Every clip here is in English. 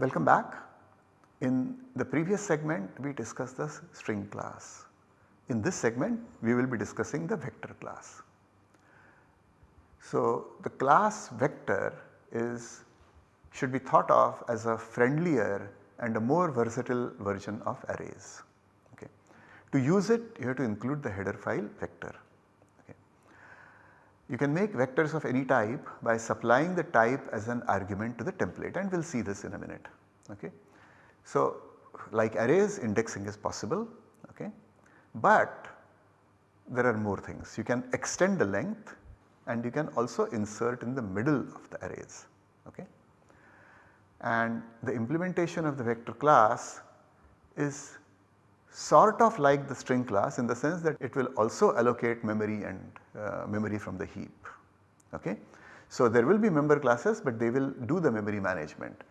Welcome back. In the previous segment we discussed the string class. In this segment we will be discussing the vector class. So, the class vector is should be thought of as a friendlier and a more versatile version of arrays. Okay. To use it you have to include the header file vector. Okay. You can make vectors of any type by supplying the type as an argument to the template and we will see this in a minute. Okay. So, like arrays indexing is possible okay, but there are more things. You can extend the length and you can also insert in the middle of the arrays. Okay. And the implementation of the vector class is sort of like the string class in the sense that it will also allocate memory and uh, memory from the heap. Okay. So, there will be member classes but they will do the memory management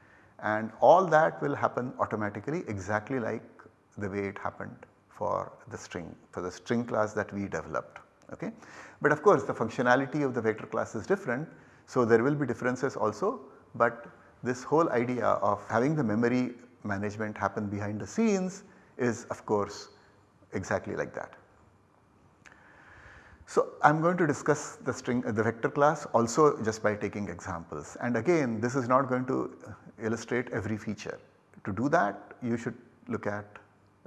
and all that will happen automatically exactly like the way it happened for the string for the string class that we developed. Okay. But of course the functionality of the vector class is different so there will be differences also but this whole idea of having the memory management happen behind the scenes is of course exactly like that. So, I am going to discuss the string uh, the vector class also just by taking examples and again this is not going to illustrate every feature. To do that you should look at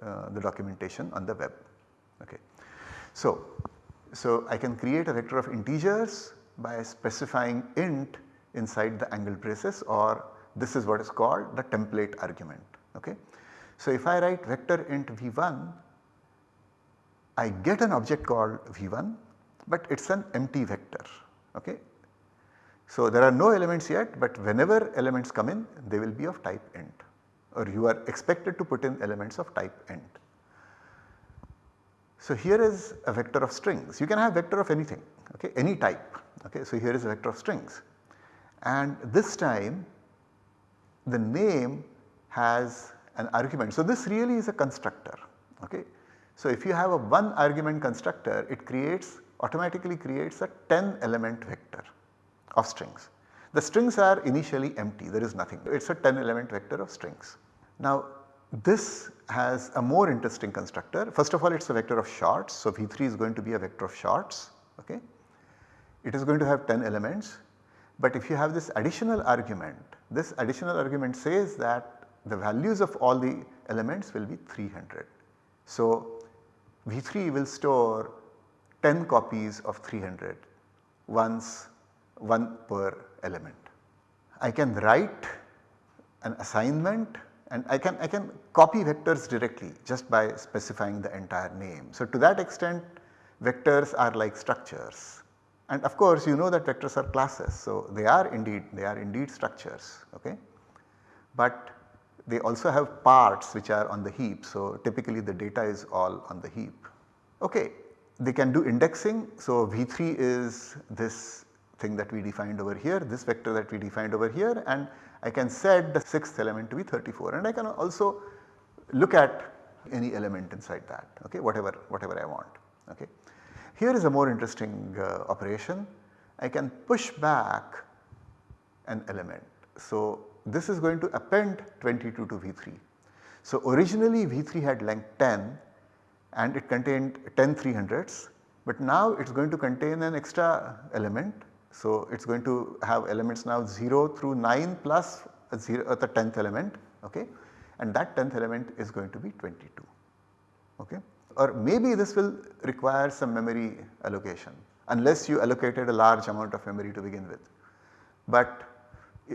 uh, the documentation on the web. Okay. So, so I can create a vector of integers by specifying int inside the angle braces or this is what is called the template argument. Okay. So if I write vector int v1 I get an object called v1 but it is an empty vector. Okay. So there are no elements yet but whenever elements come in they will be of type int or you are expected to put in elements of type int. So here is a vector of strings you can have vector of anything okay any type okay. So here is a vector of strings and this time the name has an argument. So this really is a constructor okay. So if you have a one argument constructor it creates automatically creates a 10 element vector of strings. The strings are initially empty there is nothing it is a 10 element vector of strings. Now this has a more interesting constructor first of all it is a vector of shorts so V3 is going to be a vector of shorts okay. It is going to have 10 elements but if you have this additional argument this additional argument says that the values of all the elements will be 300. So V3 will store 10 copies of 300 once 1 per element. I can write an assignment and I can, I can copy vectors directly just by specifying the entire name. So to that extent vectors are like structures and of course you know that vectors are classes so they are indeed they are indeed structures okay. But they also have parts which are on the heap so typically the data is all on the heap. Okay, they can do indexing so V3 is this thing that we defined over here, this vector that we defined over here and I can set the 6th element to be 34 and I can also look at any element inside that okay whatever whatever I want okay. Here is a more interesting uh, operation I can push back an element. So this is going to append 22 to V3. So originally V3 had length 10 and it contained 10 300s but now it is going to contain an extra element. So it is going to have elements now 0 through 9 plus 0 uh, the 10th element okay and that 10th element is going to be 22 okay or maybe this will require some memory allocation unless you allocated a large amount of memory to begin with. But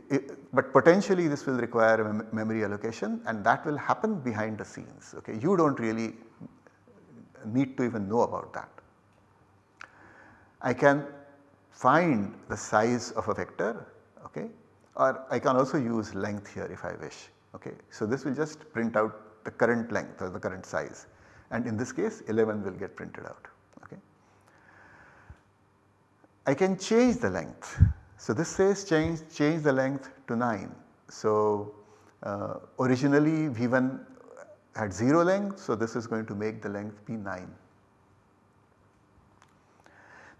it, but potentially this will require a mem memory allocation and that will happen behind the scenes okay you do not really need to even know about that. I can find the size of a vector okay or I can also use length here if I wish okay. So this will just print out the current length or the current size and in this case 11 will get printed out okay. I can change the length so this says change, change the length to 9. So uh, originally V1 had 0 length so this is going to make the length be 9.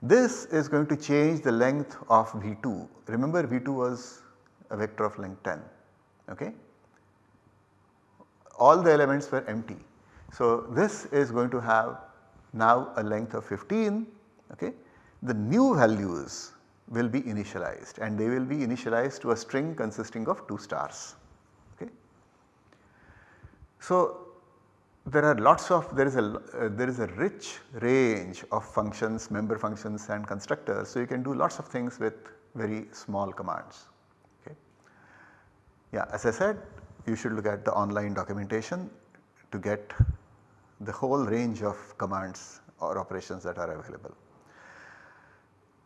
This is going to change the length of V2. Remember V2 was a vector of length 10 okay. all the elements were empty. So this is going to have now a length of 15 okay. The new values will be initialized and they will be initialized to a string consisting of 2 stars. Okay. So there are lots of there is a uh, there is a rich range of functions member functions and constructors. So you can do lots of things with very small commands. Okay. Yeah as I said you should look at the online documentation to get the whole range of commands or operations that are available.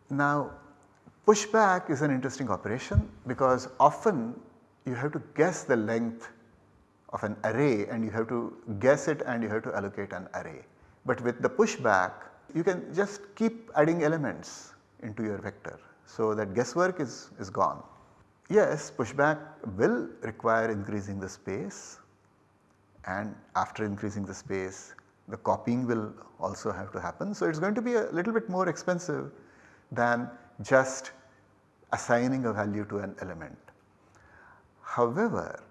Now pushback is an interesting operation because often you have to guess the length of an array and you have to guess it and you have to allocate an array. But with the pushback you can just keep adding elements into your vector. So that guesswork is, is gone. Yes pushback will require increasing the space and after increasing the space the copying will also have to happen. So it is going to be a little bit more expensive than just assigning a value to an element. However,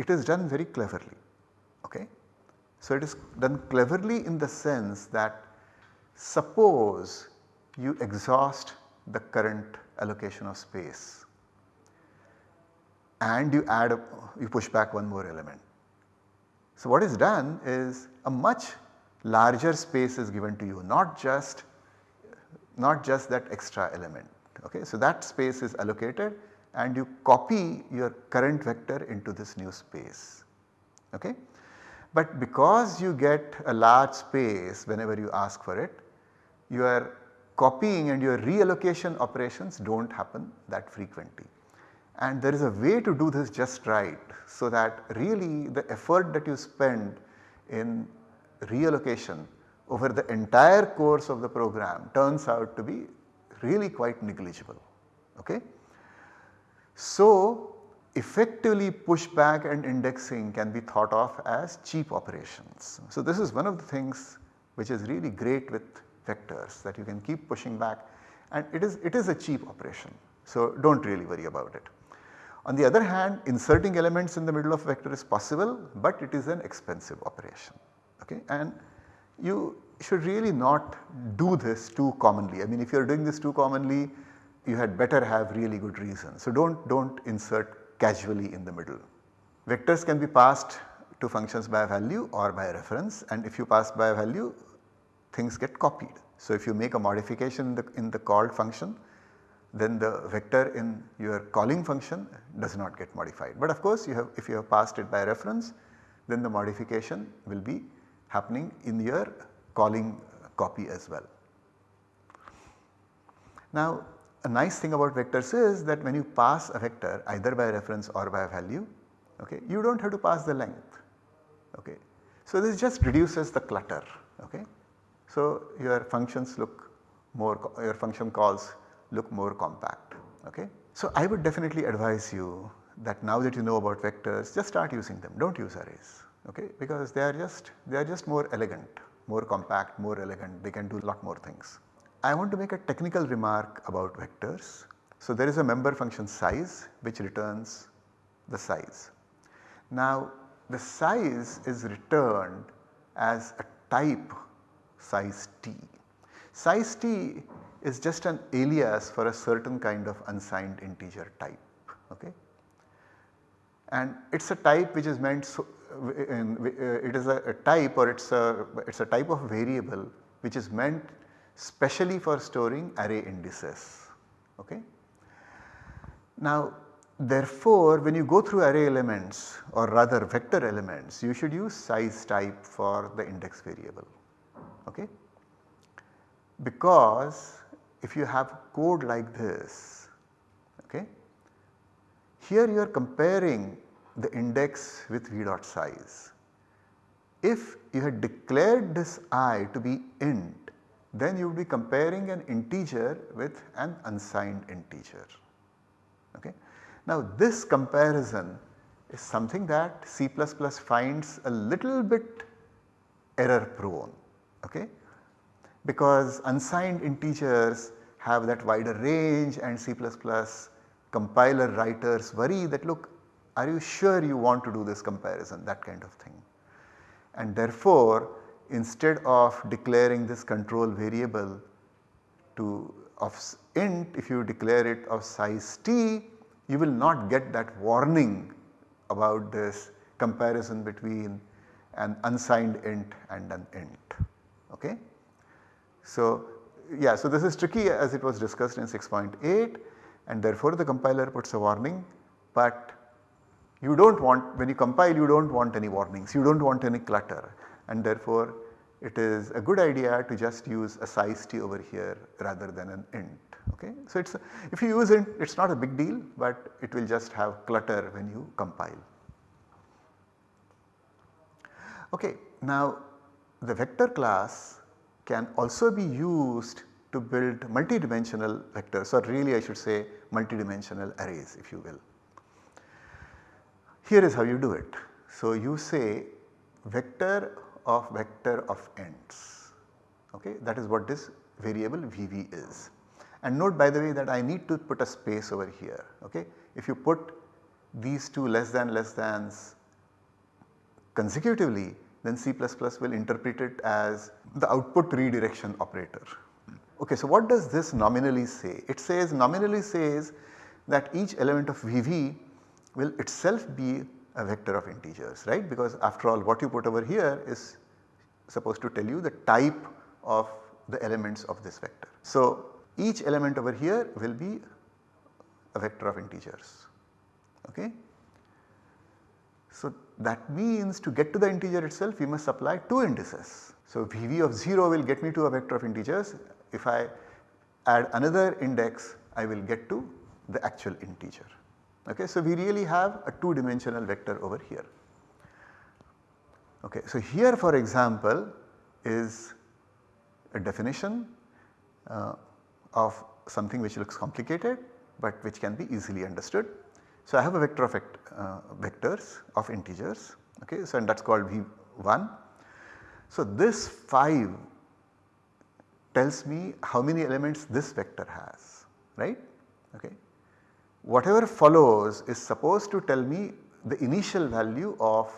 it is done very cleverly. Okay? So it is done cleverly in the sense that suppose you exhaust the current allocation of space and you add a, you push back one more element. So what is done is a much larger space is given to you not just not just that extra element. Okay. So that space is allocated and you copy your current vector into this new space. Okay. But because you get a large space whenever you ask for it, your copying and your reallocation operations do not happen that frequently. And there is a way to do this just right so that really the effort that you spend in reallocation over the entire course of the program turns out to be really quite negligible. Okay? So, effectively pushback and indexing can be thought of as cheap operations. So, this is one of the things which is really great with vectors that you can keep pushing back and it is it is a cheap operation. So, do not really worry about it. On the other hand inserting elements in the middle of vector is possible but it is an expensive operation okay and you should really not do this too commonly. I mean if you are doing this too commonly you had better have really good reason. So do not do not insert casually in the middle. Vectors can be passed to functions by a value or by a reference and if you pass by a value things get copied. So if you make a modification in the, in the called function then the vector in your calling function does not get modified. But of course you have if you have passed it by reference then the modification will be happening in your calling copy as well. Now a nice thing about vectors is that when you pass a vector either by reference or by value okay, you do not have to pass the length. Okay. So this just reduces the clutter. Okay. So your functions look more your function calls look more compact. Okay. So I would definitely advise you that now that you know about vectors just start using them do not use arrays okay because they are just they are just more elegant more compact more elegant they can do a lot more things. I want to make a technical remark about vectors. So there is a member function size which returns the size. Now the size is returned as a type size t. Size t is just an alias for a certain kind of unsigned integer type. Okay? And it is a type which is meant so, it is a, a, type or it is a it is a type of variable which is meant specially for storing array indices. Okay? Now therefore when you go through array elements or rather vector elements you should use size type for the index variable. Okay? Because if you have code like this, okay, here you are comparing the index with v dot size. If you had declared this i to be int, then you would be comparing an integer with an unsigned integer. Okay. Now this comparison is something that C++ finds a little bit error prone. Okay because unsigned integers have that wider range and C++ compiler writers worry that look Are you sure you want to do this comparison that kind of thing. And therefore instead of declaring this control variable to of int if you declare it of size t you will not get that warning about this comparison between an unsigned int and an int. Okay? So, yeah, so this is tricky as it was discussed in 6.8 and therefore the compiler puts a warning but you do not want when you compile you do not want any warnings, you do not want any clutter and therefore it is a good idea to just use a size t over here rather than an int. Okay? So, it is if you use int it is not a big deal but it will just have clutter when you compile. Okay, now the vector class can also be used to build multidimensional vectors or really I should say multidimensional arrays if you will. Here is how you do it. So, you say vector of vector of ints okay that is what this variable vv is. And note by the way that I need to put a space over here okay. If you put these two less than less thans consecutively then C++ will interpret it as the output redirection operator. Okay, so what does this nominally say? It says nominally says that each element of VV will itself be a vector of integers right because after all what you put over here is supposed to tell you the type of the elements of this vector. So each element over here will be a vector of integers okay. So that means to get to the integer itself we must supply 2 indices. So Vv of 0 will get me to a vector of integers if I add another index I will get to the actual integer. Okay. So we really have a 2 dimensional vector over here. Okay. So here for example is a definition uh, of something which looks complicated but which can be easily understood. So I have a vector of vect, uh, vectors of integers okay so and that is called V1. So this 5 tells me how many elements this vector has right okay. Whatever follows is supposed to tell me the initial value of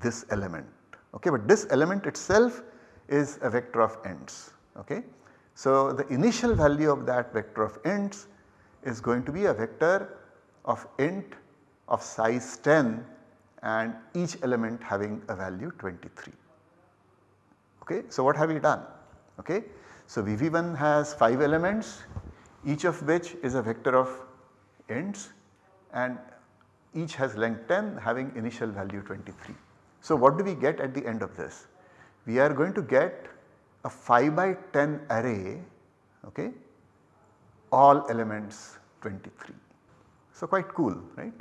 this element okay but this element itself is a vector of ints okay. So the initial value of that vector of ints is going to be a vector of int of size 10 and each element having a value 23. Okay. So what have we done? Okay. So VV1 has 5 elements each of which is a vector of ints and each has length 10 having initial value 23. So what do we get at the end of this? We are going to get a 5 by 10 array okay, all elements 23. So quite cool right.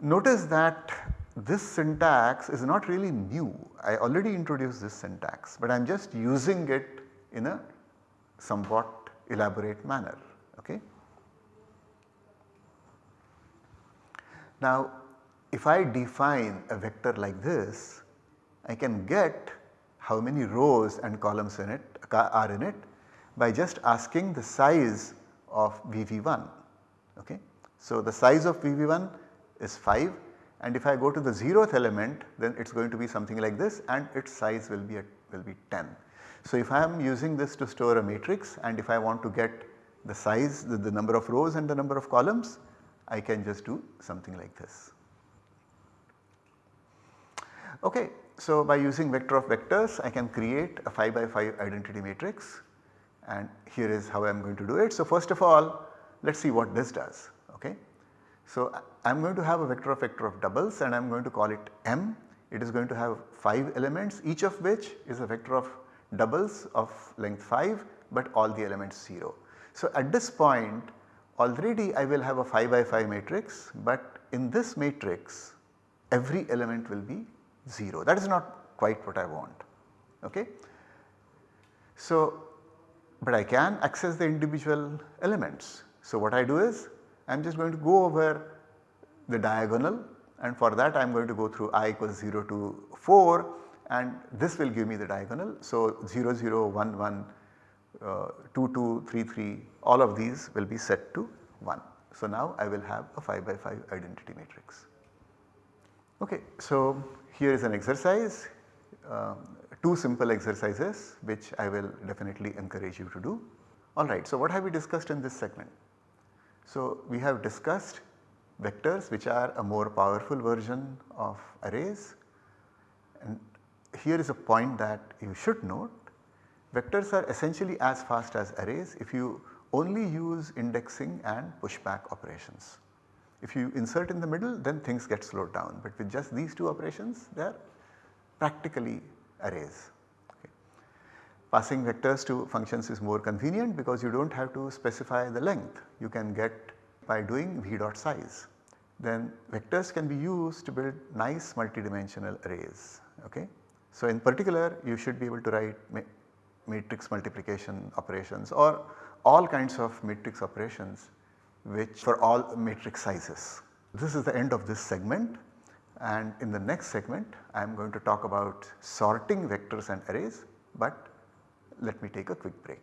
Notice that this syntax is not really new I already introduced this syntax but I am just using it in a somewhat elaborate manner okay. Now if I define a vector like this I can get how many rows and columns in it are in it by just asking the size of VV1 okay. So the size of VV1 is 5 and if I go to the 0th element then it is going to be something like this and its size will be will be 10. So if I am using this to store a matrix and if I want to get the size the, the number of rows and the number of columns I can just do something like this. Okay, so by using vector of vectors I can create a 5 by 5 identity matrix and here is how I am going to do it. So first of all let us see what this does okay. So I am going to have a vector of vector of doubles and I am going to call it m. It is going to have 5 elements each of which is a vector of doubles of length 5 but all the elements 0. So at this point already I will have a 5 by 5 matrix but in this matrix every element will be 0 that is not quite what I want okay. So but I can access the individual elements. So what I do is I am just going to go over the diagonal and for that I am going to go through i equals 0 to 4 and this will give me the diagonal. So 0 0 1 1 uh, 2 2 3 3 all of these will be set to 1. So now I will have a 5 by 5 identity matrix. Okay, so here is an exercise, uh, two simple exercises which I will definitely encourage you to do. Alright, so what have we discussed in this segment? So we have discussed vectors which are a more powerful version of arrays and here is a point that you should note vectors are essentially as fast as arrays if you only use indexing and pushback operations. If you insert in the middle then things get slowed down but with just these two operations they are practically arrays. Okay. Passing vectors to functions is more convenient because you do not have to specify the length you can get by doing v dot size. Then vectors can be used to build nice multidimensional arrays. Okay. So in particular you should be able to write ma matrix multiplication operations or all kinds of matrix operations which for all matrix sizes. This is the end of this segment and in the next segment I am going to talk about sorting vectors and arrays but let me take a quick break.